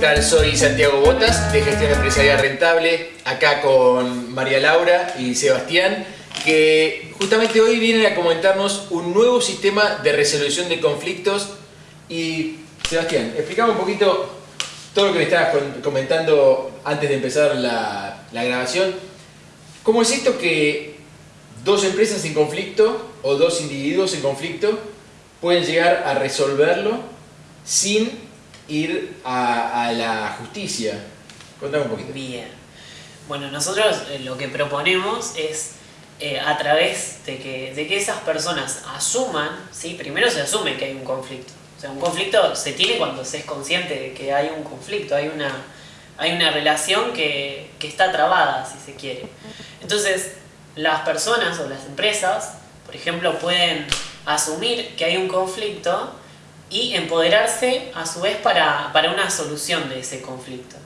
tal? Soy Santiago Botas de Gestión Empresarial Rentable, acá con María Laura y Sebastián, que justamente hoy vienen a comentarnos un nuevo sistema de resolución de conflictos. Y Sebastián, explicame un poquito todo lo que me estabas comentando antes de empezar la, grabación. ¿Cómo es esto que dos empresas en conflicto o dos individuos en conflicto pueden llegar a resolverlo sin ir a, la justicia. Contame un poquito. Bien. Bueno, nosotros eh, lo que proponemos es eh, a través de que, de que esas personas asuman, ¿sí? primero se asume que hay un conflicto. O sea, un conflicto se tiene cuando se es consciente de que hay un conflicto, hay una, hay una relación que, que está trabada, si se quiere. Entonces, las personas o las empresas, por ejemplo, pueden asumir que hay un conflicto y empoderarse a su vez para, una solución de ese conflicto.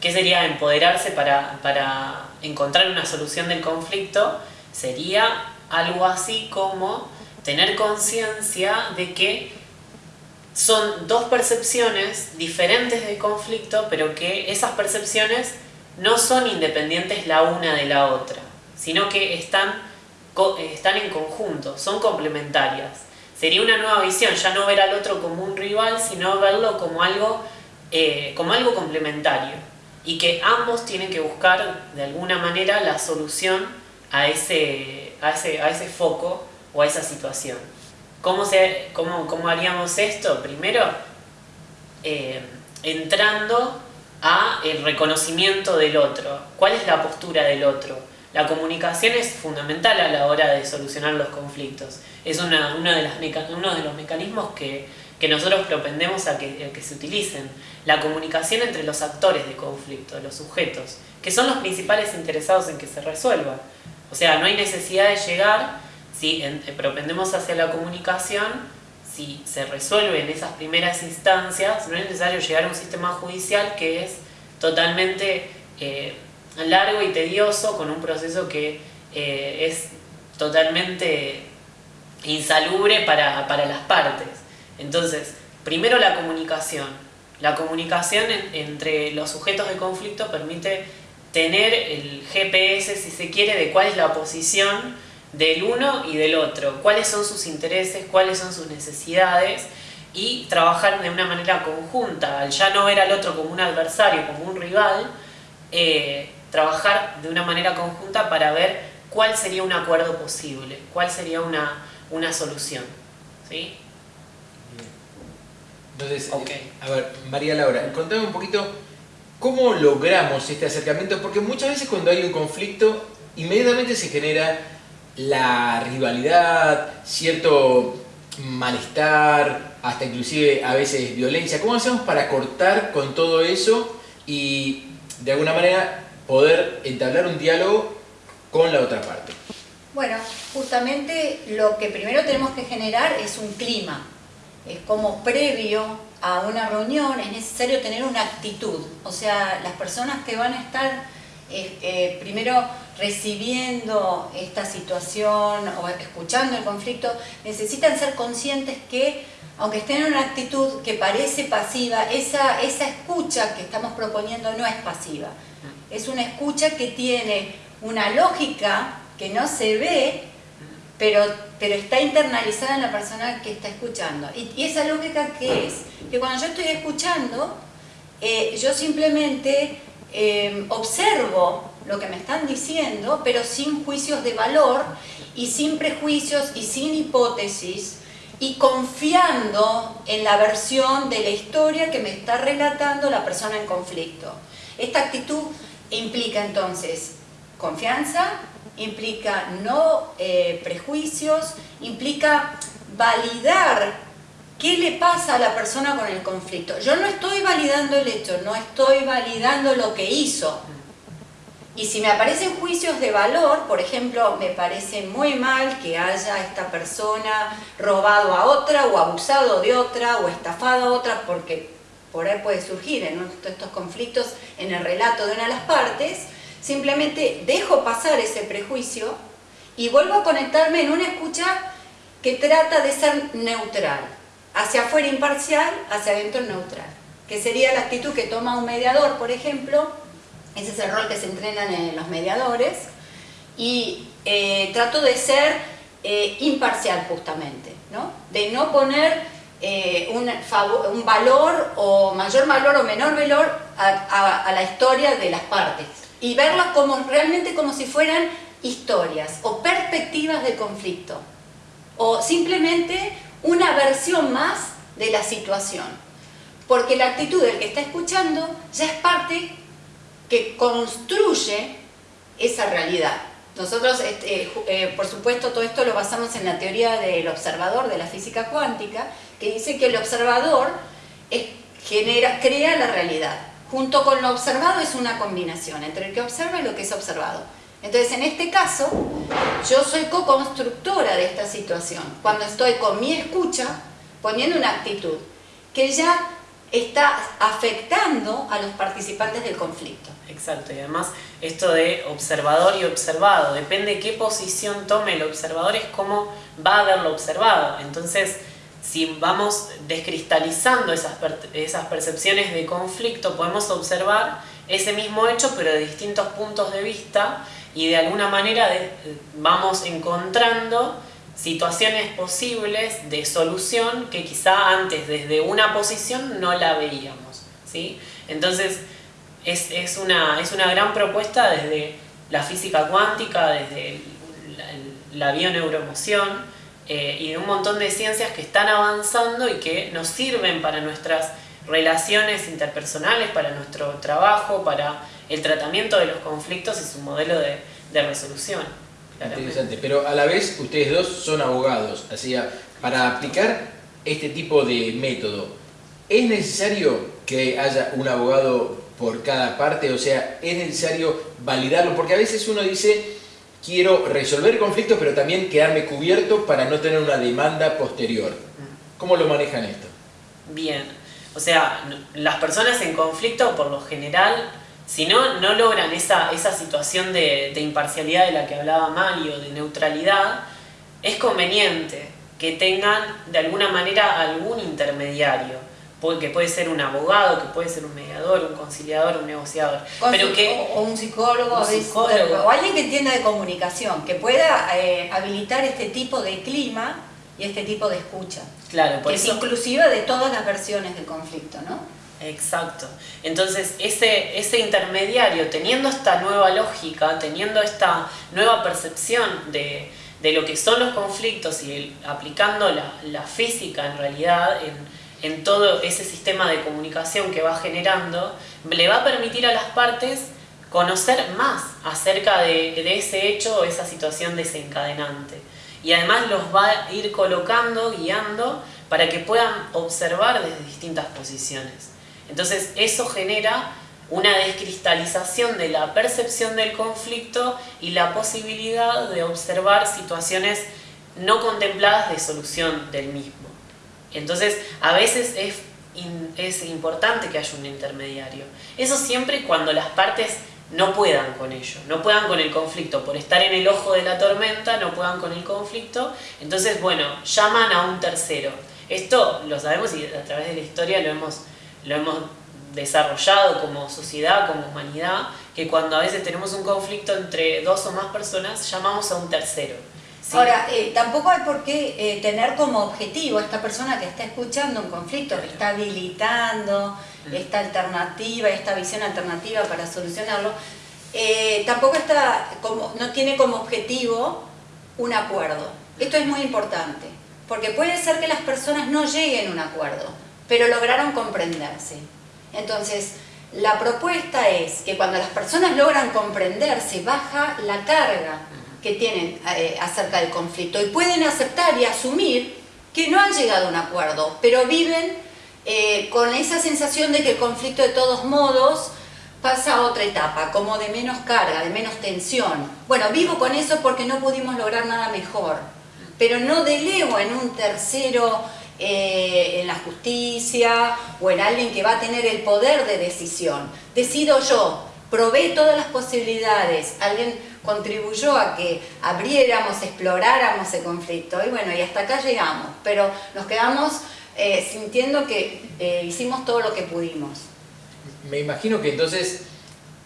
¿Qué sería empoderarse para, para encontrar una solución del conflicto? Sería algo así como tener conciencia de que son dos percepciones diferentes del conflicto, pero que esas percepciones no son independientes la una de la otra, sino que están, están en conjunto, son complementarias sería una nueva visión, ya no ver al otro como un rival, sino verlo como algo, eh, como algo complementario. Y que ambos tienen que buscar de alguna manera la solución a ese, a ese, a ese foco o a esa situación. ¿Cómo, se, cómo, cómo haríamos esto? Primero, eh, entrando a el reconocimiento del otro. ¿Cuál es la postura del otro? La comunicación es fundamental a la hora de solucionar los conflictos. Es una, uno de los mecanismos que, nosotros propendemos a que, que, se utilicen. La comunicación entre los actores de conflicto, los sujetos, que son los principales interesados en que se resuelva. O sea, no hay necesidad de llegar, si eh, propendemos hacia la comunicación, si se resuelve en esas primeras instancias, no es necesario llegar a un sistema judicial que es totalmente... Eh, largo y tedioso con un proceso que eh, es totalmente insalubre para, las partes. Entonces, primero la comunicación. La comunicación entre los sujetos de conflicto permite tener el GPS, si se quiere, de cuál es la posición del uno y del otro, cuáles son sus intereses, cuáles son sus necesidades y trabajar de una manera conjunta, al ya no ver al otro como un adversario, como un rival, eh, trabajar de una manera conjunta para ver cuál sería un acuerdo posible, cuál sería una, una solución. ¿sí? Entonces, a ver, María Laura, contame un poquito cómo logramos este acercamiento, porque muchas veces cuando hay un conflicto, inmediatamente se genera la rivalidad, cierto malestar, hasta inclusive a veces violencia. ¿Cómo hacemos para cortar con todo eso y de alguna manera poder entablar un diálogo con la otra parte. Bueno, justamente lo que primero tenemos que generar es un clima. Es como previo a una reunión es necesario tener una actitud. O sea, las personas que van a estar eh, eh, primero recibiendo esta situación o escuchando el conflicto, necesitan ser conscientes que, aunque estén en una actitud que parece pasiva, esa, esa escucha que estamos proponiendo no es pasiva es una escucha que tiene una lógica que no se ve, pero, pero está internalizada en la persona que está escuchando. Y, esa lógica qué es? Que cuando yo estoy escuchando, eh, yo simplemente eh, observo lo que me están diciendo, pero sin juicios de valor y sin prejuicios y sin hipótesis, y confiando en la versión de la historia que me está relatando la persona en conflicto. Esta actitud Implica entonces confianza, implica no eh, prejuicios, implica validar qué le pasa a la persona con el conflicto. Yo no estoy validando el hecho, no estoy validando lo que hizo. Y si me aparecen juicios de valor, por ejemplo, me parece muy mal que haya esta persona robado a otra o abusado de otra o estafado a otra porque por ahí puede surgir en estos conflictos en el relato de una de las partes, simplemente dejo pasar ese prejuicio y vuelvo a conectarme en una escucha que trata de ser neutral, hacia afuera imparcial, hacia adentro neutral. que sería la actitud que toma un mediador, por ejemplo, ese es el rol que se entrenan en los mediadores, y eh, trato de ser eh, imparcial justamente, ¿no? de no poner eh, un, valor o mayor valor o menor valor a, la historia de las partes y verla como, realmente como si fueran historias o perspectivas de conflicto o simplemente una versión más de la situación. Porque la actitud del que está escuchando ya es parte que construye esa realidad. Nosotros, este, eh, por supuesto, todo esto lo basamos en la teoría del observador de la física cuántica, que dice que el observador crea la realidad. Junto con lo observado es una combinación entre el que observa y lo que es observado. Entonces, en este caso, yo soy co-constructora de esta situación, cuando estoy con mi escucha poniendo una actitud que ya está afectando a los participantes del conflicto. Exacto, y además esto de observador y observado, depende qué posición tome el observador, es cómo va a verlo observado. Entonces, si vamos descristalizando esas, esas percepciones de conflicto, podemos observar ese mismo hecho, pero de distintos puntos de vista, y de alguna manera vamos encontrando situaciones posibles de solución que quizá antes desde una posición no la veíamos. ¿sí? Entonces es, es, una, es una gran propuesta desde la física cuántica, desde la, bioneuroemoción eh, y de un montón de ciencias que están avanzando y que nos sirven para nuestras relaciones interpersonales, para nuestro trabajo, para el tratamiento de los conflictos y su modelo de, resolución. Interesante, pero a la vez ustedes dos son abogados, así para aplicar este tipo de método, ¿es necesario que haya un abogado por cada parte? O sea, ¿es necesario validarlo? Porque a veces uno dice, quiero resolver conflictos, pero también quedarme cubierto para no tener una demanda posterior. ¿Cómo lo manejan esto? Bien, o sea, las personas en conflicto por lo general si no, no logran esa, esa situación de, imparcialidad de la que hablaba Mario, de neutralidad, es conveniente que tengan de alguna manera algún intermediario, que puede ser un abogado, que puede ser un mediador, un conciliador, un negociador. pero que, o, un psicólogo, o alguien que entienda de comunicación, que pueda eh, habilitar este tipo de clima y este tipo de escucha. Claro, que es inclusiva de todas las versiones del conflicto, ¿no? Exacto. Entonces, ese, ese intermediario, teniendo esta nueva lógica, teniendo esta nueva percepción de, lo que son los conflictos y aplicando la, física en realidad en, en, todo ese sistema de comunicación que va generando, le va a permitir a las partes conocer más acerca de, ese hecho o esa situación desencadenante. Y además los va a ir colocando, guiando, para que puedan observar desde distintas posiciones. Entonces eso genera una descristalización de la percepción del conflicto y la posibilidad de observar situaciones no contempladas de solución del mismo. Entonces, a veces es, es importante que haya un intermediario. Eso siempre cuando las partes no puedan con ello, no puedan con el conflicto, por estar en el ojo de la tormenta, no puedan con el conflicto, entonces, bueno, llaman a un tercero. Esto lo sabemos y a través de la historia lo hemos lo hemos desarrollado como sociedad, como humanidad, que cuando a veces tenemos un conflicto entre dos o más personas, llamamos a un tercero. Ahora, eh, tampoco hay por qué eh, tener como objetivo a esta persona que está escuchando un conflicto, que está habilitando mm. esta alternativa, esta visión alternativa para solucionarlo, eh, tampoco está como, no tiene como objetivo un acuerdo. Esto es muy importante, porque puede ser que las personas no lleguen a un acuerdo, pero lograron comprenderse. Entonces, la propuesta es que cuando las personas logran comprenderse, baja la carga que tienen eh, acerca del conflicto y pueden aceptar y asumir que no han llegado a un acuerdo, pero viven eh, con esa sensación de que el conflicto de todos modos pasa a otra etapa, como de menos carga, de menos tensión. Bueno, vivo con eso porque no pudimos lograr nada mejor, pero no delego en un tercero eh, en la justicia o en alguien que va a tener el poder de decisión. Decido yo, probé todas las posibilidades, alguien contribuyó a que abriéramos, exploráramos el conflicto. Y bueno, y hasta acá llegamos, pero nos quedamos eh, sintiendo que eh, hicimos todo lo que pudimos. Me imagino que entonces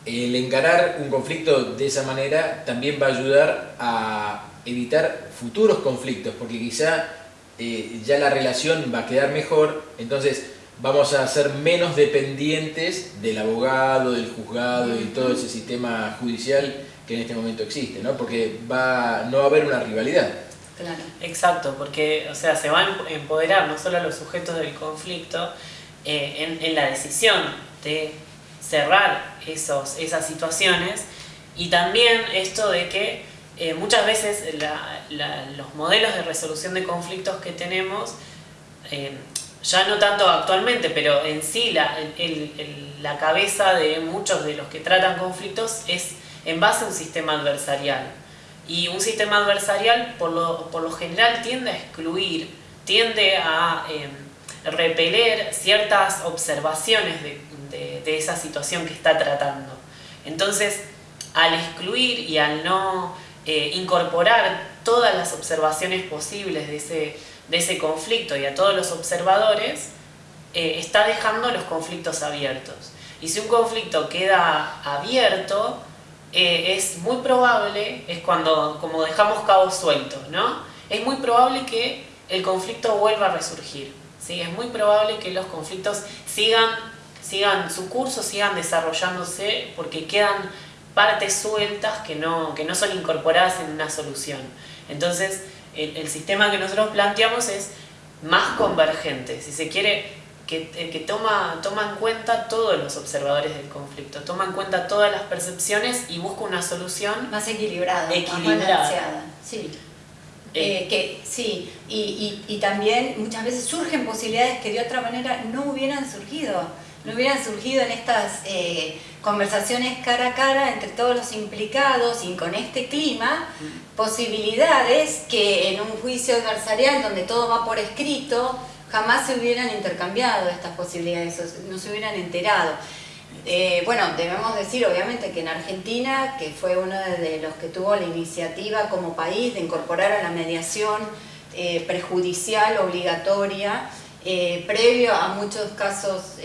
el encarar un conflicto de esa manera también va a ayudar a evitar futuros conflictos, porque quizá eh, ya la relación va a quedar mejor, entonces vamos a ser menos dependientes del abogado, del juzgado y todo ese sistema judicial que en este momento existe, ¿no? Porque va, no va a haber una rivalidad. Claro. Exacto, porque o sea, se van a empoderar no solo a los sujetos del conflicto eh, en, la decisión de cerrar esos, esas situaciones y también esto de que eh, muchas veces los modelos de resolución de conflictos que tenemos eh, ya no tanto actualmente, pero en sí la, la cabeza de muchos de los que tratan conflictos es en base a un sistema adversarial. Y un sistema adversarial por lo, por lo general tiende a excluir, tiende a em, repeler ciertas observaciones de, de, esa situación que está tratando. Entonces, al excluir y al no eh, incorporar todas las observaciones posibles de ese, de ese conflicto y a todos los observadores, eh, está dejando los conflictos abiertos. Y si un conflicto queda abierto, eh, es muy probable, es cuando como dejamos cabos sueltos, ¿no? Es muy probable que el conflicto vuelva a resurgir, ¿sí? Es muy probable que los conflictos sigan, sigan su curso, sigan desarrollándose porque quedan partes sueltas que no, que no son incorporadas en una solución. Entonces, el, sistema que nosotros planteamos es más convergente. Si se quiere, que, que toma, toma en cuenta todos los observadores del conflicto, toma en cuenta todas las percepciones y busca una solución más equilibrada, equilibrada. más Sí. Eh, que sí, y, y, y también muchas veces surgen posibilidades que de otra manera no hubieran surgido no hubieran surgido en estas eh, conversaciones cara a cara entre todos los implicados y con este clima, posibilidades que en un juicio adversarial donde todo va por escrito, jamás se hubieran intercambiado estas posibilidades, no se hubieran enterado. Eh, bueno, debemos decir obviamente que en Argentina, que fue uno de los que tuvo la iniciativa como país de incorporar a la mediación eh, prejudicial obligatoria, eh, previo a muchos casos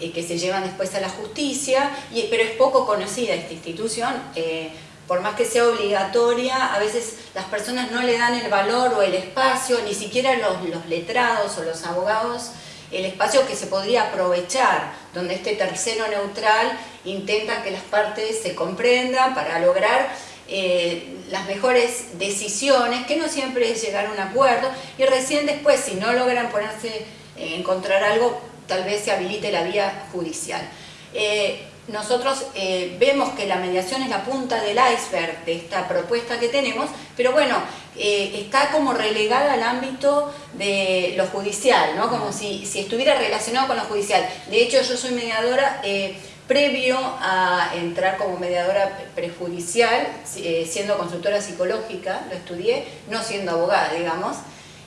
eh, eh, que se llevan después a la justicia, pero es poco conocida esta institución. por más que sea obligatoria, a veces las personas no le dan el valor o el espacio, ni siquiera los, los letrados o los abogados, el espacio que se podría aprovechar, donde este tercero neutral intenta que las partes se comprendan para lograr eh, las mejores decisiones, que no siempre es llegar a un acuerdo, y recién después, si no logran ponerse, eh, encontrar algo, tal vez se habilite la vía judicial. Eh, nosotros vemos que la mediación es la punta del iceberg de esta propuesta que tenemos, pero bueno, está como relegada al ámbito de lo judicial, ¿no? como si, estuviera relacionado con lo judicial. De hecho, yo soy mediadora previo a entrar como mediadora prejudicial, eh, siendo consultora psicológica, lo estudié, no siendo abogada, digamos,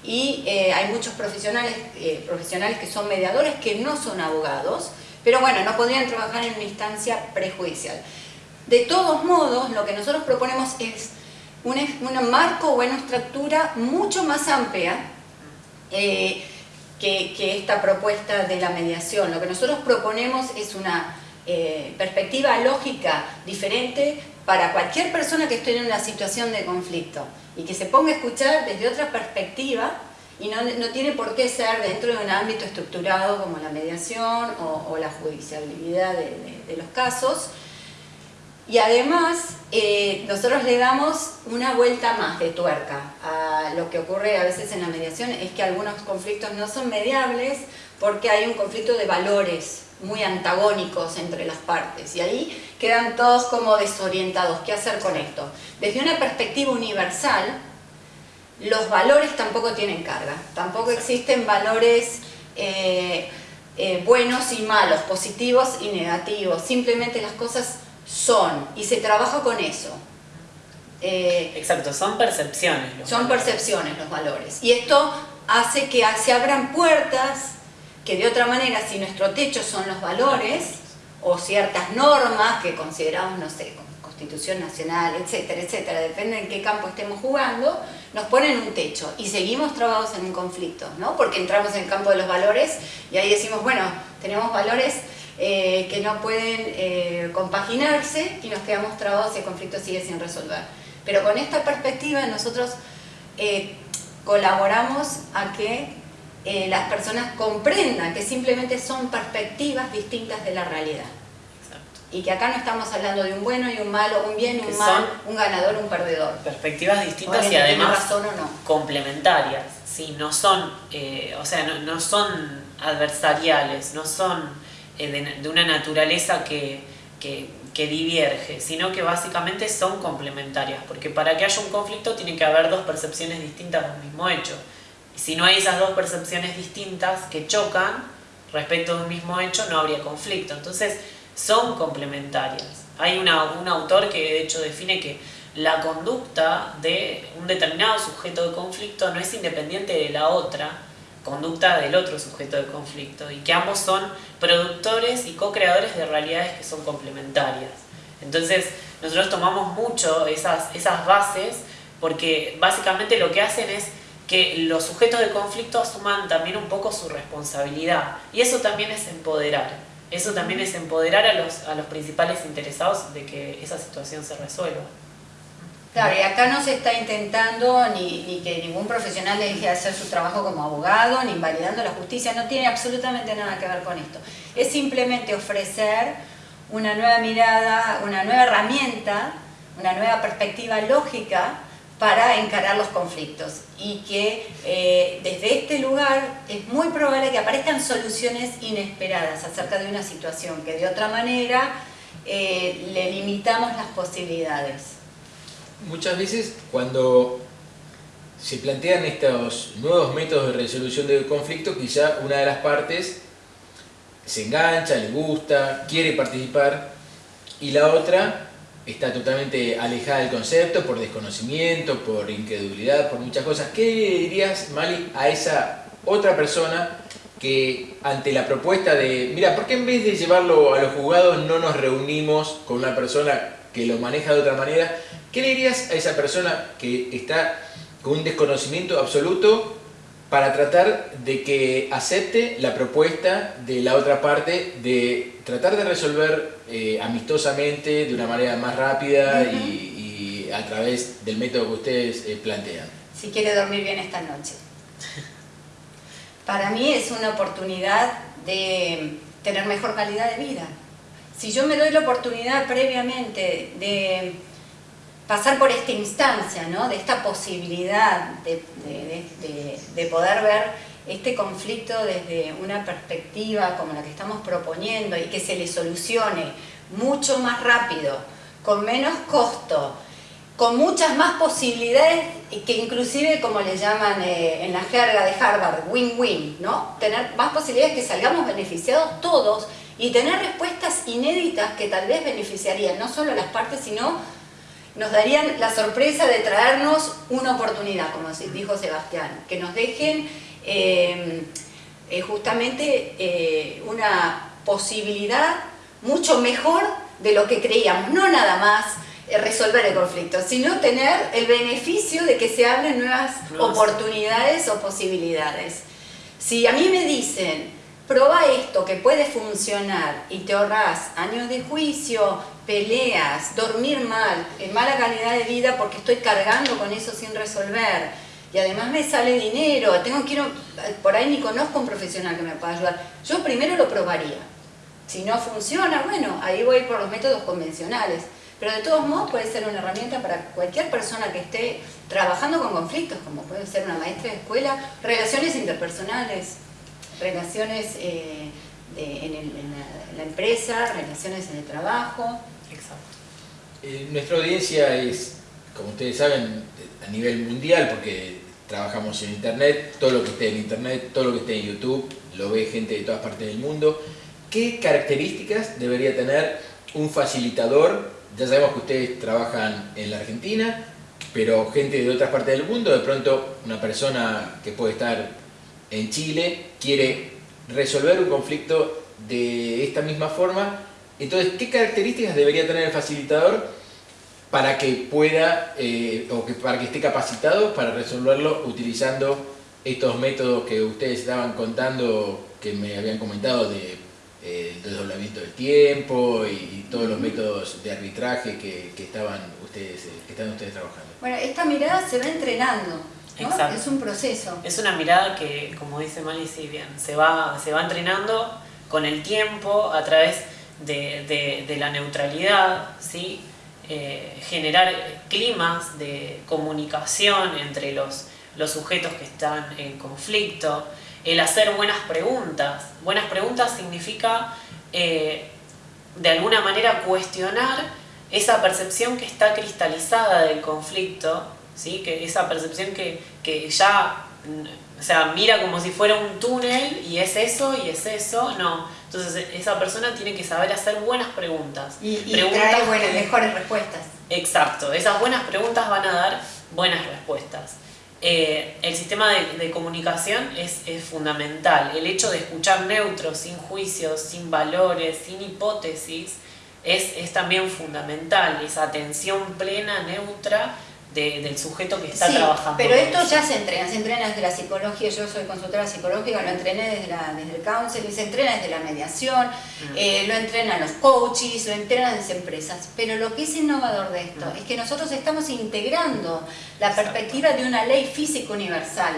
y eh, hay muchos profesionales, eh, profesionales que son mediadores que no son abogados, pero bueno, no podrían trabajar en una instancia prejudicial. De todos modos, lo que nosotros proponemos es un, un marco o una estructura mucho más amplia que, que esta propuesta de la mediación. Lo que nosotros proponemos es una eh, perspectiva lógica diferente para cualquier persona que esté en una situación de conflicto y que se ponga a escuchar desde otra perspectiva y no, no tiene por qué ser dentro de un ámbito estructurado como la mediación o, la judicialidad de, los casos. Y además, eh, nosotros le damos una vuelta más de tuerca a lo que ocurre a veces en la mediación, es que algunos conflictos no son mediables porque hay un conflicto de valores muy antagónicos entre las partes y ahí quedan todos como desorientados. ¿Qué hacer con esto? Desde una perspectiva universal, los valores tampoco tienen carga, tampoco existen valores eh, eh, buenos y malos, positivos y negativos, simplemente las cosas son y se trabaja con eso. Eh, Exacto, son percepciones. son percepciones los valores y esto hace que se abran puertas que de otra manera, si nuestro techo son los valores, o ciertas normas que consideramos, no sé, Constitución Nacional, etcétera, etcétera, depende en qué campo estemos jugando, nos ponen un techo y seguimos trabados en un conflicto, ¿no? Porque entramos en el campo de los valores y ahí decimos, bueno, tenemos valores eh, que no pueden eh, compaginarse y nos quedamos trabados y el conflicto sigue sin resolver. Pero con esta perspectiva nosotros eh, colaboramos a que las personas comprendan que simplemente son perspectivas distintas de la realidad. Y que acá no estamos hablando de un bueno y un malo, un bien y un mal, un ganador, un perdedor. Perspectivas distintas y además complementarias. Sí, no son, o sea, no son adversariales, no son eh, de, una naturaleza que, que, diverge, sino que básicamente son complementarias, porque para que haya un conflicto tiene que haber dos percepciones distintas del mismo hecho. Si no hay esas dos percepciones distintas que chocan respecto de un mismo hecho, no habría conflicto. Entonces, son complementarias. Hay un autor que de hecho define que la conducta de un determinado sujeto de conflicto no es independiente de la otra, conducta del otro sujeto de conflicto y que ambos son productores y co-creadores de realidades que son complementarias. Entonces nosotros tomamos mucho esas, esas bases porque básicamente lo que hacen es que los sujetos de conflicto asuman también un poco su responsabilidad y eso también es empoderar. Eso también es empoderar a los, a los principales interesados de que esa situación se resuelva. Claro, y acá no se está intentando ni, que ningún profesional deje de hacer su trabajo como abogado, ni invalidando la justicia, no tiene absolutamente nada que ver con esto. Es simplemente ofrecer una nueva mirada, una nueva herramienta, una nueva perspectiva lógica para encarar los conflictos. Y que eh, desde este lugar es muy probable que aparezcan soluciones inesperadas acerca de una situación que de otra manera eh, le limitamos las posibilidades. Muchas veces cuando se plantean estos nuevos métodos de resolución del conflicto, quizá una de las partes se engancha, le gusta, quiere participar y la otra está totalmente alejada del concepto por desconocimiento, por incredulidad, por muchas cosas. ¿Qué dirías, Mali, a esa otra persona que ante la propuesta de, mira, ¿por qué en vez de llevarlo a los juzgados no nos reunimos con una persona que lo maneja de otra manera? ¿Qué le dirías a esa persona que está con un desconocimiento absoluto para tratar de que acepte la propuesta de la otra parte de tratar de resolver eh, amistosamente, de una manera más rápida y, a través del método que ustedes eh, plantean? Si quiere dormir bien esta noche. Para mí es una oportunidad de tener mejor calidad de vida. Si yo me doy la oportunidad previamente de pasar por esta instancia, ¿no? de esta posibilidad de, poder ver este conflicto desde una perspectiva como la que estamos proponiendo y que se le solucione mucho más rápido, con menos costo, con muchas más posibilidades y que inclusive, como le llaman eh, en la jerga de Harvard, win-win, ¿no? Tener más posibilidades que salgamos beneficiados todos y tener respuestas inéditas que tal vez beneficiarían no solo a las partes, sino nos darían la sorpresa de traernos una oportunidad, como dijo Sebastián, que nos dejen eh, eh, justamente eh, una posibilidad mucho mejor de lo que creíamos, no nada más resolver el conflicto, sino tener el beneficio de que se abren nuevas oportunidades o posibilidades. Si a mí me dicen, Proba esto que puede funcionar y te ahorras años de juicio, peleas, dormir mal, en mala calidad de vida porque estoy cargando con eso sin resolver y además me sale dinero, tengo que por ahí ni conozco un profesional que me pueda ayudar. Yo primero lo probaría. Si no funciona, bueno, ahí voy por los métodos convencionales. Pero de todos modos puede ser una herramienta para cualquier persona que esté trabajando con conflictos, como puede ser una maestra de escuela, relaciones interpersonales, relaciones eh, en, la, empresa, relaciones en el trabajo. Exacto. Eh, nuestra audiencia es, como ustedes saben, a nivel mundial, porque trabajamos en Internet, todo lo que esté en Internet, todo lo que esté en YouTube, lo ve gente de todas partes del mundo. ¿Qué características debería tener un facilitador? Ya sabemos que ustedes trabajan en la Argentina, pero gente de otras partes del mundo, de pronto una persona que puede estar en Chile quiere resolver un conflicto de esta misma forma, Entonces, ¿qué características debería tener el facilitador para que pueda, eh, o que, para que esté capacitado para resolverlo utilizando estos métodos que ustedes estaban contando, que me habían comentado de eh, desdoblamiento del tiempo y, todos los métodos de arbitraje que, estaban ustedes, eh, que están ustedes trabajando? Bueno, esta mirada se va entrenando. Es un proceso. Es una mirada que, como dice Mali, sí, bien, se va, se va entrenando con el tiempo a través de, de, la neutralidad, ¿sí? Eh, generar climas de comunicación entre los, los sujetos que están en conflicto, el hacer buenas preguntas. Buenas preguntas significa eh, de alguna manera cuestionar esa percepción que está cristalizada del conflicto, ¿sí? que esa percepción que, que ya o sea, mira como si fuera un túnel y es eso y es eso, no. Entonces esa persona tiene que saber hacer buenas preguntas. Y, preguntas buenas, mejores respuestas. Exacto, esas buenas preguntas van a dar buenas respuestas. Eh, el sistema de, comunicación es, es, fundamental. El hecho de escuchar neutro, sin juicios, sin valores, sin hipótesis, es, es también fundamental. Esa atención plena, neutra, del sujeto que está trabajando. Pero esto ya se entrena, se entrena desde la psicología, yo soy consultora psicológica, lo entrené desde, la, desde el counseling, se entrena desde la mediación, mm. eh, lo entrenan los coaches, lo entrenan las empresas. Pero lo que es innovador de esto mm. es que nosotros estamos integrando la perspectiva de una ley física universal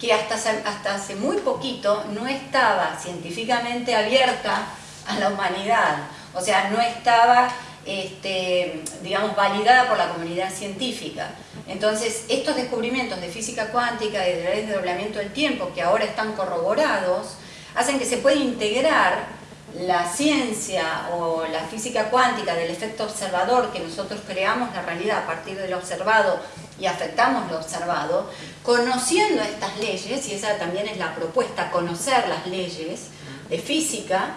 que hasta, hasta hace muy poquito no estaba científicamente abierta a la humanidad. O sea, no estaba este, digamos, validada por la comunidad científica. Entonces, estos descubrimientos de física cuántica y de la ley de doblamiento del tiempo, que ahora están corroborados, hacen que se pueda integrar la ciencia o la física cuántica del efecto observador, que nosotros creamos la realidad a partir del observado y afectamos lo observado, conociendo estas leyes, y esa también es la propuesta, conocer las leyes de física,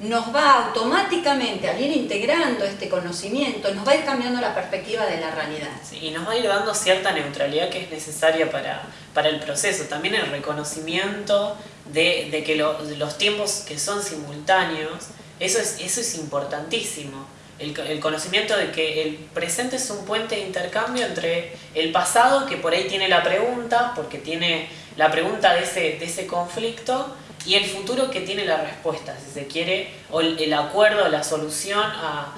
nos va automáticamente, al ir integrando este conocimiento, nos va a ir cambiando la perspectiva de la realidad. y nos va a ir dando cierta neutralidad que es necesaria para, para el proceso. También el reconocimiento de, que los tiempos que son simultáneos, eso es, eso es importantísimo. El, el, conocimiento de que el presente es un puente de intercambio entre el pasado, que por ahí tiene la pregunta, porque tiene la pregunta de ese, de ese conflicto, y el futuro que tiene la respuesta, si se quiere, o el, acuerdo, la solución a,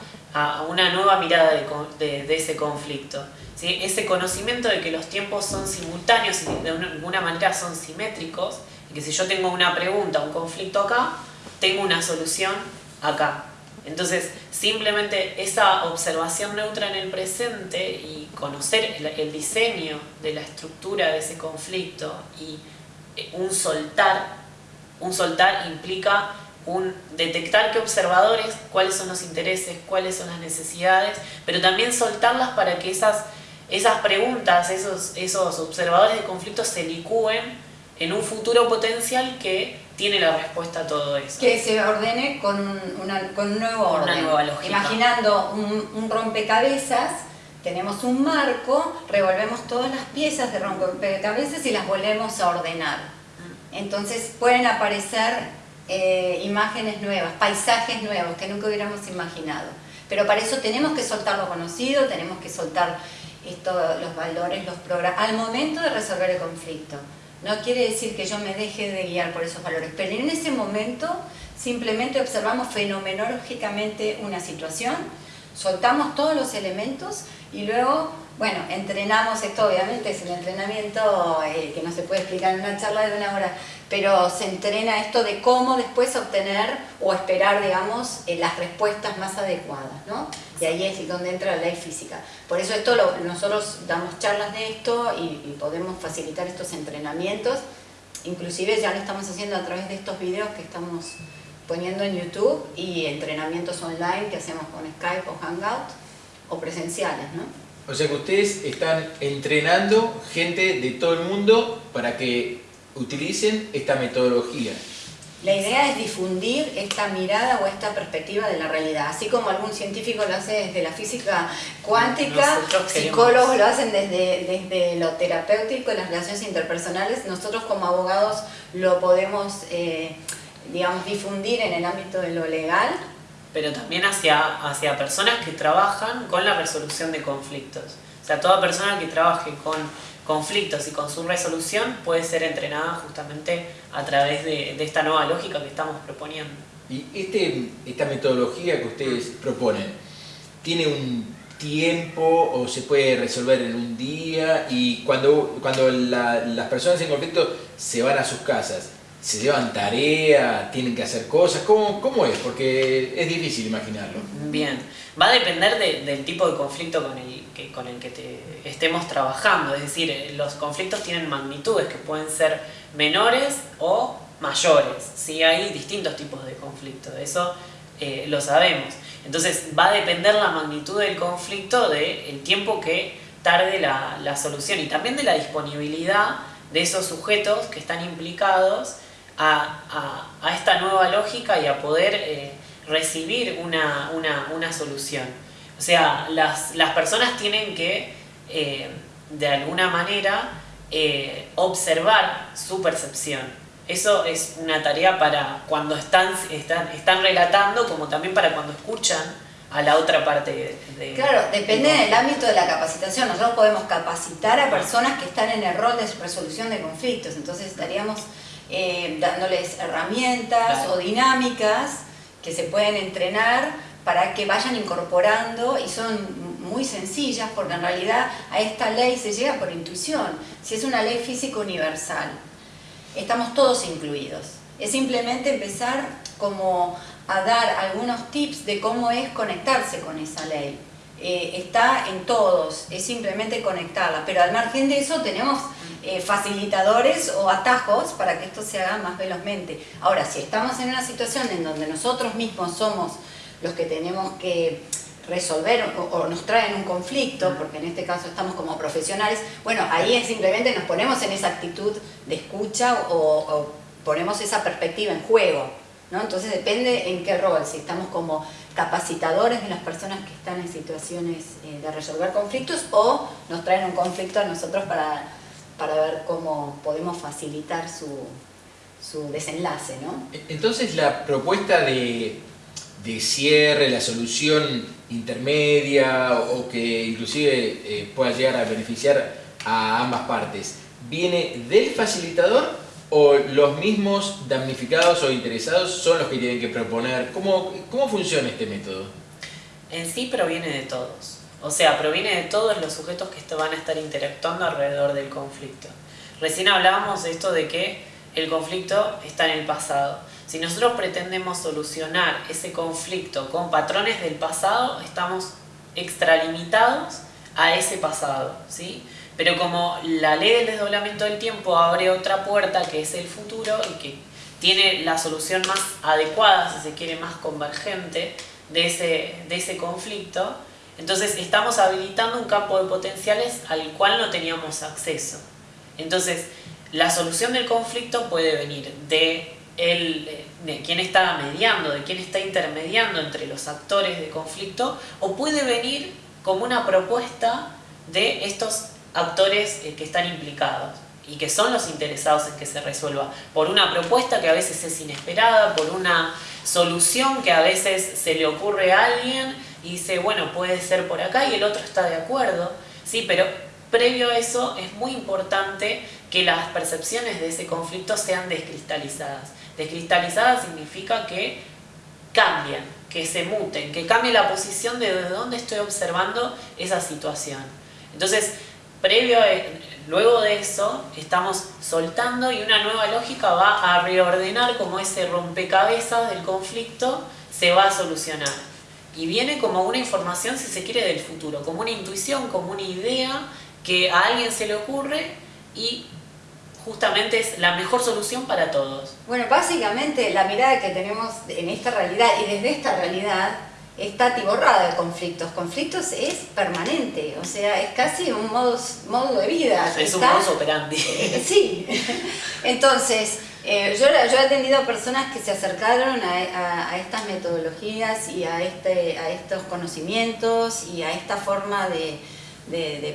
una nueva mirada de, ese conflicto. Ese conocimiento de que los tiempos son simultáneos y de alguna manera son simétricos, y que si yo tengo una pregunta, un conflicto acá, tengo una solución acá. Entonces, simplemente esa observación neutra en el presente y conocer el diseño de la estructura de ese conflicto y eh, un soltar un soltar implica un detectar qué observadores, cuáles son los intereses, cuáles son las necesidades, pero también soltarlas para que esas, esas preguntas, esos, esos observadores de conflicto se licúen en un futuro potencial que tiene la respuesta a todo eso. Que se ordene con, una, con un nuevo orden. Una nueva lógica. Imaginando un, un rompecabezas, tenemos un marco, revolvemos todas las piezas de rompecabezas y las volvemos a ordenar entonces pueden aparecer eh, imágenes nuevas, paisajes nuevos que nunca hubiéramos imaginado. Pero para eso tenemos que soltar lo conocido, tenemos que soltar esto, los valores, los programas, al momento de resolver el conflicto. No quiere decir que yo me deje de guiar por esos valores, pero en ese momento simplemente observamos fenomenológicamente una situación, soltamos todos los elementos y luego bueno, entrenamos, esto obviamente es un entrenamiento eh, que no se puede explicar en una charla de una hora, pero se entrena esto de cómo después obtener o esperar, digamos, eh, las respuestas más adecuadas, ¿no? Y ahí es donde entra la ley física. Por eso esto nosotros damos charlas de esto y, y podemos facilitar estos entrenamientos. Inclusive ya lo estamos haciendo a través de estos videos que estamos poniendo en YouTube y entrenamientos online que hacemos con Skype o Hangout o presenciales, ¿no? O sea que ustedes están entrenando gente de todo el mundo para que utilicen esta metodología. La idea es difundir esta mirada o esta perspectiva de la realidad, así como algún científico lo hace desde la física cuántica, psicólogos lo hacen desde, desde lo terapéutico, las relaciones interpersonales, nosotros como abogados lo podemos, eh, digamos, difundir en el ámbito de lo legal pero también hacia, hacia personas que trabajan con la resolución de conflictos. O sea, toda persona que trabaje con conflictos y con su resolución puede ser entrenada justamente a través de, esta nueva lógica que estamos proponiendo. Y este, esta metodología que ustedes proponen, ¿tiene un tiempo o se puede resolver en un día? Y cuando, cuando las personas en conflicto se van a sus casas, ¿se llevan tarea? ¿Tienen que hacer cosas? ¿Cómo, cómo es? Porque es difícil imaginarlo. Bien, va a depender del tipo de conflicto con el que, con el que te estemos trabajando. Es decir, eh, los conflictos tienen magnitudes que pueden ser menores o mayores. ¿sí? Hay distintos tipos de conflictos, eso eh, lo sabemos. Entonces va a depender la magnitud del conflicto del tiempo que tarde la, solución y también de la disponibilidad de esos sujetos que están implicados a, esta nueva lógica y a poder eh, recibir una, una solución. O sea, las, personas tienen que, eh, de alguna manera, eh, observar su percepción. Eso es una tarea para cuando están, están, están relatando, como también para cuando escuchan a la otra parte de... Claro, depende del ámbito de la capacitación. Nosotros podemos capacitar a personas que están en el rol de resolución de conflictos. Entonces estaríamos eh, dándoles herramientas o dinámicas que se pueden entrenar para que vayan incorporando y son muy sencillas porque en realidad a esta ley se llega por intuición. Si es una ley física universal, estamos todos incluidos. Es simplemente empezar como a dar algunos tips de cómo es conectarse con esa ley. Eh, está en todos, es simplemente conectarla, pero al margen de eso tenemos eh, facilitadores o atajos para que esto se haga más velozmente. Ahora, si estamos en una situación en donde nosotros mismos somos los que tenemos que resolver o, nos traen un conflicto, porque en este caso estamos como profesionales, bueno, ahí simplemente nos ponemos en esa actitud de escucha o, ponemos esa perspectiva en juego, ¿no? Entonces depende en qué rol, si estamos como capacitadores de las personas que están en situaciones eh, de resolver conflictos o nos traen un conflicto a nosotros para, para ver cómo podemos facilitar su, su desenlace, ¿no? Entonces la propuesta de de cierre, la solución intermedia o que inclusive eh, pueda llegar a beneficiar a ambas partes, ¿viene del facilitador o los mismos damnificados o interesados son los que tienen que proponer? ¿Cómo, cómo funciona este método? En sí proviene de todos. O sea, proviene de todos los sujetos que van a estar interactuando alrededor del conflicto. Recién hablábamos de esto de que el conflicto está en el pasado. Si nosotros pretendemos solucionar ese conflicto con patrones del pasado, estamos extralimitados a ese pasado, ¿sí? Pero como la ley del desdoblamiento del tiempo abre otra puerta que es el futuro y que tiene la solución más adecuada, si se quiere, más convergente de ese, de ese conflicto, entonces estamos habilitando un campo de potenciales al cual no teníamos acceso. Entonces, la solución del conflicto puede venir de el, de quién está mediando, de quién está intermediando entre los actores de conflicto, o puede venir como una propuesta de estos actores eh, que están implicados y que son los interesados en que se resuelva, por una propuesta que a veces es inesperada, por una solución que a veces se le ocurre a alguien y dice, bueno, puede ser por acá y el otro está de acuerdo, sí, pero previo a eso es muy importante que las percepciones de ese conflicto sean descristalizadas. Descristalizada significa que cambian, que se muten, que cambie la posición de dónde estoy observando esa situación. Entonces, previo luego de eso, estamos soltando y una nueva lógica va a reordenar como ese rompecabezas del conflicto se va a solucionar. Y viene como una información, si se quiere, del futuro, como una intuición, como una idea que a alguien se le ocurre y justamente es la mejor solución para todos. Bueno, básicamente la mirada que tenemos en esta realidad y desde esta realidad está atiborrada de conflictos. Conflictos es permanente, o sea, es casi un modo, modo de vida. Es un modo operandi. sí. Entonces, eh, yo, he atendido a personas que se acercaron a, estas metodologías y a, este, a estos conocimientos y a esta forma de,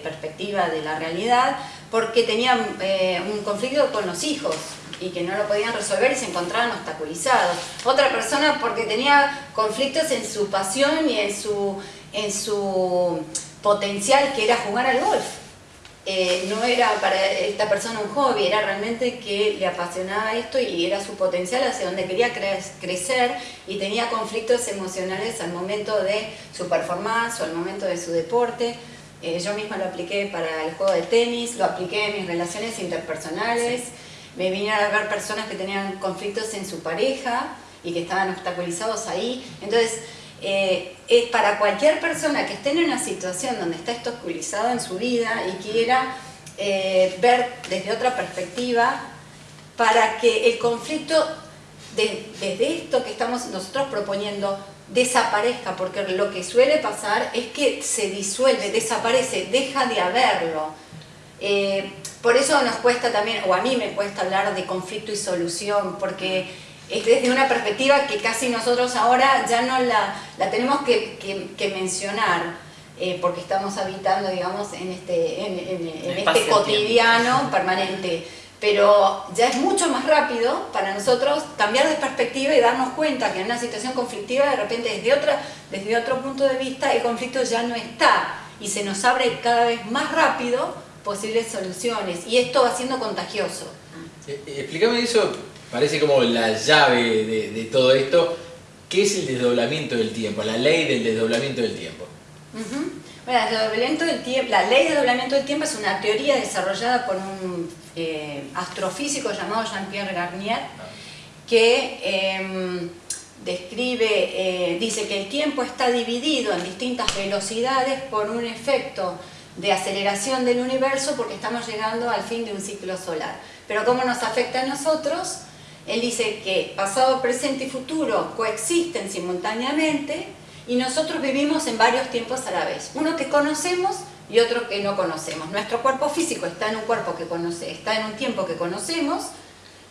perspectiva de la realidad porque tenían eh, un conflicto con los hijos, y que no lo podían resolver y se encontraban obstaculizados. Otra persona porque tenía conflictos en su pasión y en su potencial que era jugar al golf. Eh, no era para esta persona un hobby, era realmente que le apasionaba esto y era su potencial hacia donde quería crecer y tenía conflictos emocionales al momento de su performance o al momento de su deporte. Eh, yo misma lo apliqué para el juego de tenis, lo apliqué en mis relaciones interpersonales, me vinieron a ver personas que tenían conflictos en su pareja y que estaban obstaculizados ahí. Entonces, eh, es para cualquier persona que esté en una situación donde está obstaculizado en su vida y quiera eh, ver desde otra perspectiva, para que el conflicto, desde esto que estamos nosotros proponiendo, desaparezca, porque lo que suele pasar es que se disuelve, desaparece, deja de haberlo. Eh, por eso nos cuesta también, o a mí me cuesta hablar de conflicto y solución, porque es desde una perspectiva que casi nosotros ahora ya no la, la tenemos que, que, mencionar, eh, porque estamos habitando, digamos, en este, en, en, este cotidiano permanente. Pero ya es mucho más rápido para nosotros cambiar de perspectiva y darnos cuenta que en una situación conflictiva de repente desde, otra, desde otro punto de vista el conflicto ya no está. Y se nos abre cada vez más rápido posibles soluciones. Y esto va siendo contagioso. Eh, eh, explícame eso, parece como la llave de, todo esto, ¿qué es el desdoblamiento del tiempo? La ley del desdoblamiento del tiempo. Bueno, del tiempo, la ley de desdoblamiento del tiempo es una teoría desarrollada por un eh, astrofísico llamado Jean-Pierre Garnier, que em, describe, eh, dice que el tiempo está dividido en distintas velocidades por un efecto de aceleración del universo porque estamos llegando al fin de un ciclo solar. Pero ¿cómo nos afecta a nosotros? Él dice que pasado, presente y futuro coexisten simultáneamente y nosotros vivimos en varios tiempos a la vez. Uno que conocemos y otro que no conocemos. Nuestro cuerpo físico está en un cuerpo que conoce, está en un tiempo que conocemos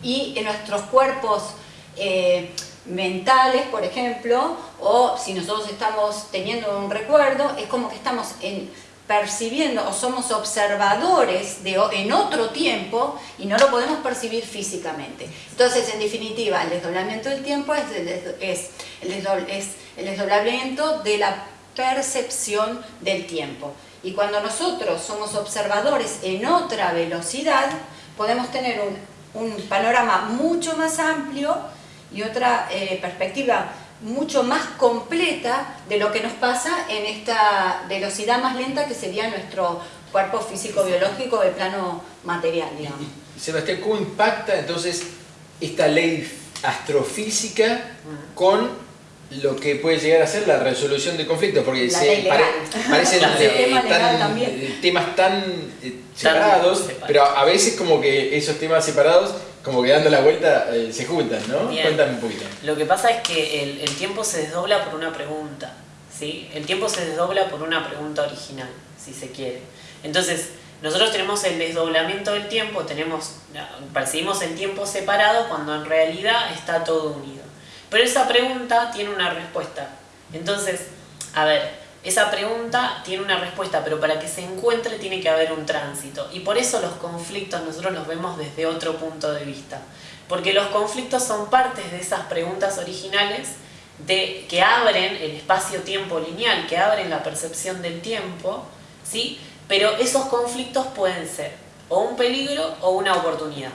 y en nuestros cuerpos eh, mentales, por ejemplo, o si nosotros estamos teniendo un recuerdo, es como que estamos en, percibiendo o somos observadores de, en otro tiempo y no lo podemos percibir físicamente. Entonces, en definitiva, el desdoblamiento del tiempo es, el desdoblamiento de la percepción del tiempo. Y cuando nosotros somos observadores en otra velocidad, podemos tener un, panorama mucho más amplio y otra eh, perspectiva mucho más completa de lo que nos pasa en esta velocidad más lenta que sería nuestro cuerpo físico-biológico de plano material, digamos. Sebastián, ¿cómo impacta entonces esta ley astrofísica con lo que puede llegar a ser la resolución de conflictos, porque se parecen eh, temas tan eh, separados, pero a veces como que esos temas separados, como que dando la vuelta, eh, se juntan, ¿no? Cuéntame un poquito. Lo que pasa es que el, el, tiempo se desdobla por una pregunta, ¿sí? El tiempo se desdobla por una pregunta original, si se quiere. Entonces, nosotros tenemos el desdoblamiento del tiempo, tenemos, percibimos el tiempo separado cuando en realidad está todo unido. Pero esa pregunta tiene una respuesta. Entonces, a ver, esa pregunta tiene una respuesta, pero para que se encuentre tiene que haber un tránsito. Y por eso los conflictos nosotros los vemos desde otro punto de vista. Porque los conflictos son partes de esas preguntas originales de, que abren el espacio-tiempo lineal, que abren la percepción del tiempo, ¿sí? Pero esos conflictos pueden ser o un peligro o una oportunidad.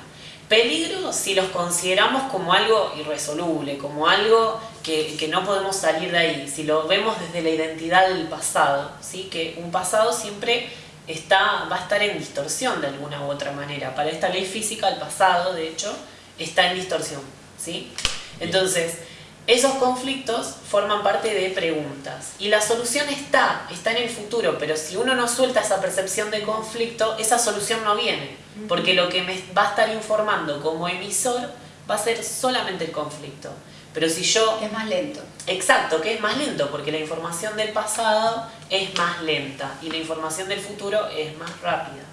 Peligro si los consideramos como algo irresoluble, como algo que, no podemos salir de ahí, si lo vemos desde la identidad del pasado, ¿sí? que un pasado siempre está, va a estar en distorsión de alguna u otra manera. Para esta ley física el pasado, de hecho, está en distorsión. ¿sí? Entonces, esos conflictos forman parte de preguntas y la solución está, está en el futuro, pero si uno no suelta esa percepción de conflicto, esa solución no viene, porque lo que me va a estar informando como emisor va a ser solamente el conflicto. Pero si yo... Es más lento. Exacto, que es más lento, porque la información del pasado es más lenta y la información del futuro es más rápida.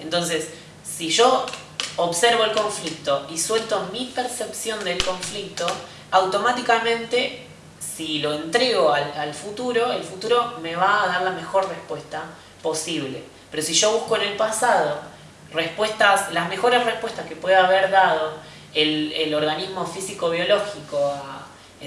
Entonces, si yo observo el conflicto y suelto mi percepción del conflicto, automáticamente si lo entrego al, futuro, el futuro me va a dar la mejor respuesta posible. Pero si yo busco en el pasado respuestas, las mejores respuestas que pueda haber dado el, el organismo físico-biológico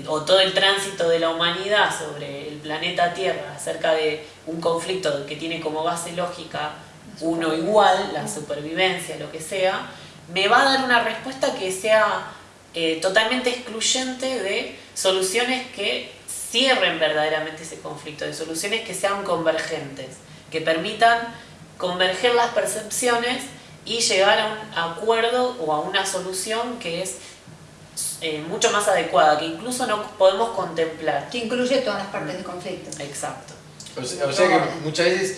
o todo el tránsito de la humanidad sobre el planeta Tierra acerca de un conflicto que tiene como base lógica uno igual, la supervivencia, lo que sea, me va a dar una respuesta que sea eh, totalmente excluyente de soluciones que cierren verdaderamente ese conflicto, de soluciones que sean convergentes, que permitan converger las percepciones y llegar a un acuerdo o a una solución que es eh, mucho más adecuada, que incluso no podemos contemplar. Que incluye todas las partes del conflicto. Exacto. O sea, que muchas veces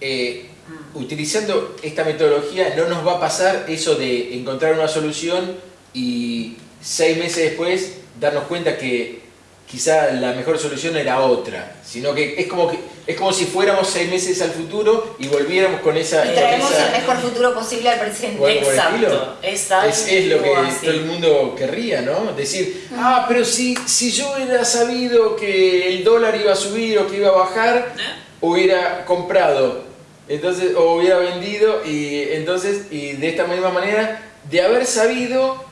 eh, mm. utilizando esta metodología no nos va a pasar eso de encontrar una solución y seis meses después darnos cuenta que quizá la mejor solución era otra, sino que es como que es como si fuéramos seis meses al futuro y volviéramos con esa... Y traemos el mejor futuro posible al presente. Exacto, es, es, lo que todo el mundo querría, ¿no? Decir, ah, pero si, si yo hubiera sabido que el dólar iba a subir o que iba a bajar, ¿Eh? hubiera comprado, entonces, o hubiera vendido y entonces, y de esta misma manera, de haber sabido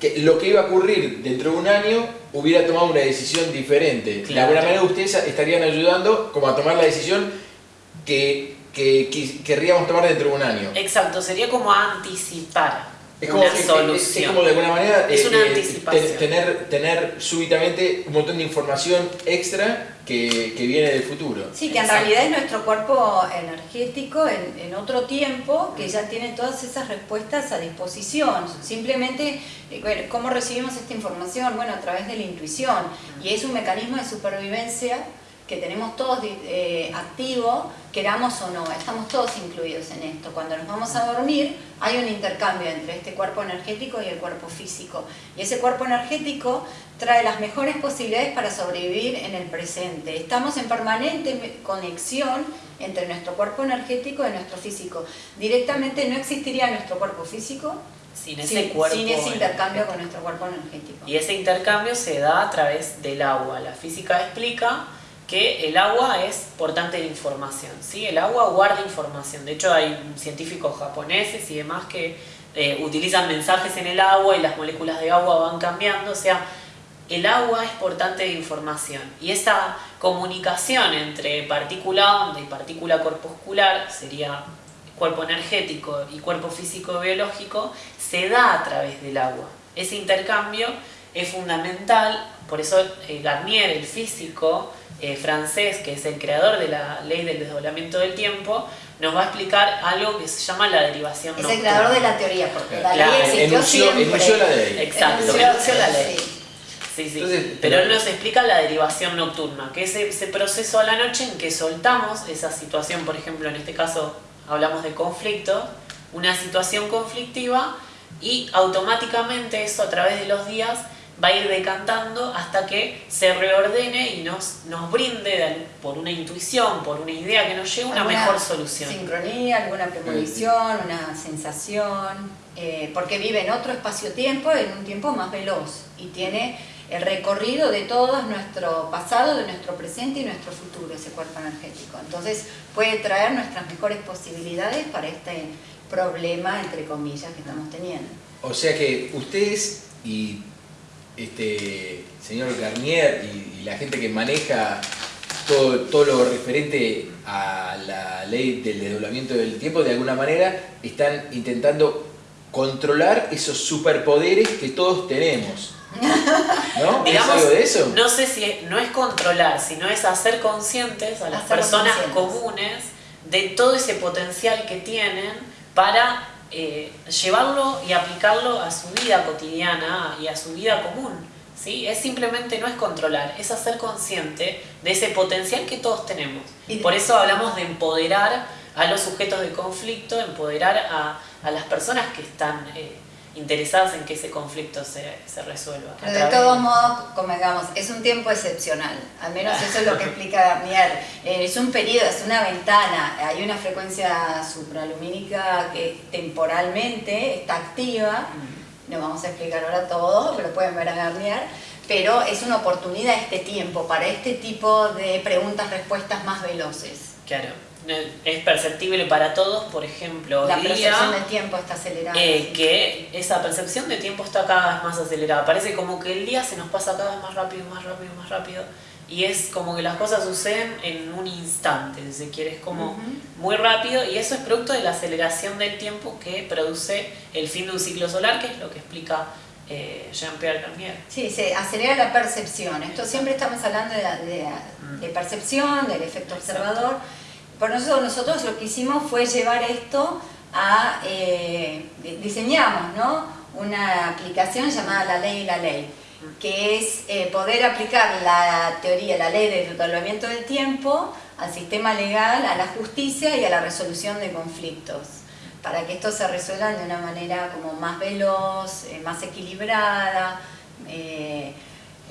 que lo que iba a ocurrir dentro de un año hubiera tomado una decisión diferente. De alguna manera ustedes estarían ayudando como a tomar la decisión que, que, querríamos tomar dentro de un año. Exacto, sería como anticipar. Es como, una solución. Es, como de alguna manera es una eh, anticipación. tener, tener súbitamente un montón de información extra que, que, viene del futuro. Sí, que en realidad es nuestro cuerpo energético en, en, otro tiempo que ya tiene todas esas respuestas a disposición. Simplemente, eh, ¿cómo recibimos esta información? Bueno, a través de la intuición. Y es un mecanismo de supervivencia que tenemos todos eh, activo, queramos o no, estamos todos incluidos en esto. Cuando nos vamos a dormir hay un intercambio entre este cuerpo energético y el cuerpo físico. Y ese cuerpo energético trae las mejores posibilidades para sobrevivir en el presente. Estamos en permanente conexión entre nuestro cuerpo energético y nuestro físico. Directamente no existiría nuestro cuerpo físico sin ese, cuerpo sin ese intercambio con nuestro cuerpo energético. Y ese intercambio se da a través del agua. La física explica que el agua es portante de información, ¿sí? El agua guarda información. De hecho, hay científicos japoneses y demás que eh, utilizan mensajes en el agua y las moléculas de agua van cambiando. O sea, el agua es portante de información. Y esa comunicación entre partícula onda y partícula corpuscular, sería cuerpo energético y cuerpo físico biológico, se da a través del agua. Ese intercambio es fundamental, por eso eh, Garnier, el físico, eh, francés, que es el creador de la ley del desdoblamiento del tiempo, nos va a explicar algo que se llama la derivación Es el creador de la teoría, porque la ley existió siempre. la ley. Exacto, la ley. Sí, sí. pero él nos explica la derivación nocturna, que es ese proceso a la noche en que soltamos esa situación, por ejemplo, en este caso hablamos de conflicto, una situación conflictiva y automáticamente eso a través de los días va a ir decantando hasta que se reordene y nos, nos brinde por una intuición, por una idea que nos lleve una mejor solución. Sincronía, alguna premonición, una sensación, eh, porque vive en otro espacio-tiempo, en un tiempo más veloz y tiene el recorrido de todo nuestro pasado, de nuestro presente y nuestro futuro, ese cuerpo energético. Entonces puede traer nuestras mejores posibilidades para este problema, entre comillas, que estamos teniendo. O sea que ustedes y este señor Garnier y, la gente que maneja todo, todo, lo referente a la ley del desdoblamiento del tiempo, de alguna manera están intentando controlar esos superpoderes que todos tenemos. ¿No? Digamos, algo de eso? No sé si no es controlar, sino es hacer conscientes a las personas comunes de todo ese potencial que tienen para eh, llevarlo y aplicarlo a su vida cotidiana y a su vida común. ¿sí? Es simplemente, no es controlar, es hacer consciente de ese potencial que todos tenemos. Y por eso hablamos de empoderar a los sujetos de conflicto, empoderar a, a las personas que están... Eh, interesadas en que ese conflicto se, se resuelva. Pero de todos modos, como digamos, es un tiempo excepcional, al menos eso es lo que explica Garnier. Eh, es un periodo, es una ventana, hay una frecuencia supralumínica que temporalmente está activa, mm. no vamos a explicar ahora todo, pero pueden ver a Garnier, pero es una oportunidad este tiempo para este tipo de preguntas-respuestas más veloces Claro, es perceptible para todos, por ejemplo, La percepción día, del tiempo está acelerada. eh, sí. que esa percepción de tiempo está cada vez más acelerada. Parece como que el día se nos pasa cada vez más rápido, más rápido, más rápido. Y es como que las cosas suceden en un instante, si se quiere, es como Ujú. muy rápido. Y eso es producto de la aceleración del tiempo que produce el fin de un ciclo solar, que es lo que explica eh, Jean-Pierre Garnier. Sí, se acelera la percepción. Esto siempre estamos hablando de, de de percepción, del efecto Exacto. observador. Por nosotros, nosotros lo que hicimos fue llevar esto a, eh, di- diseñamos ¿no? una aplicación llamada La Ley y la Ley, que es eh, poder aplicar la teoría, la ley del doblamiento del tiempo al sistema legal, a la justicia y a la resolución de conflictos para que estos se resuelvan de una manera como más veloz, eh, más equilibrada,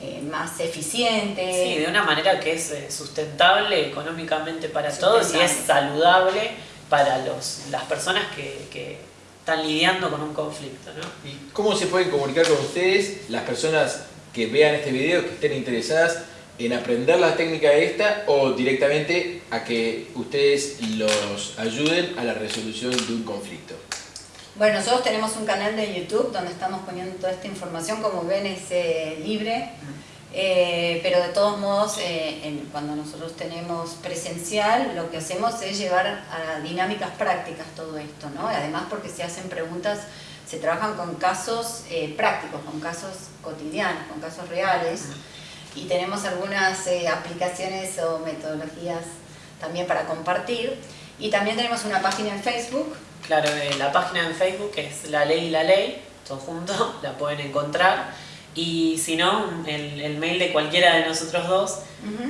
eh, más eficiente. Sí, de una manera que es eh, sustentable económicamente para todos y es saludable para los, las personas que, que están lidiando con un conflicto. ¿no? ¿Y cómo se pueden comunicar con ustedes las personas que vean este video, que estén interesadas en aprender la técnica esta o directamente a que ustedes los ayuden a la resolución de un conflicto? Bueno, nosotros tenemos un canal de YouTube donde estamos poniendo toda esta información, como ven es eh, libre, eh, pero de todos modos eh, en- cuando nosotros tenemos presencial lo que hacemos es llevar a dinámicas prácticas todo esto, ¿no? Además porque se hacen preguntas, se trabajan con casos eh, prácticos, con casos cotidianos, con casos reales. Y tenemos algunas aplicaciones o metodologías también para compartir. Y también tenemos una página en Facebook Claro, eh, la página en Facebook es La Ley y la Ley, todo junto, la pueden encontrar. Y si no, el, el mail de cualquiera de nosotros dos,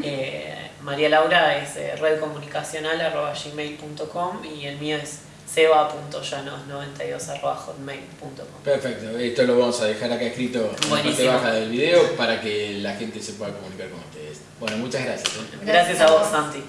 eh, María Laura es eh, redcomunicacional.gmail.com y el mío es seba.llanos92.hotmail.com. Perfecto, esto lo vamos a dejar acá escrito en la parte baja del video para que la gente se pueda comunicar con ustedes. Bueno, muchas gracias. ¿eh? Gracias a vos, Santi.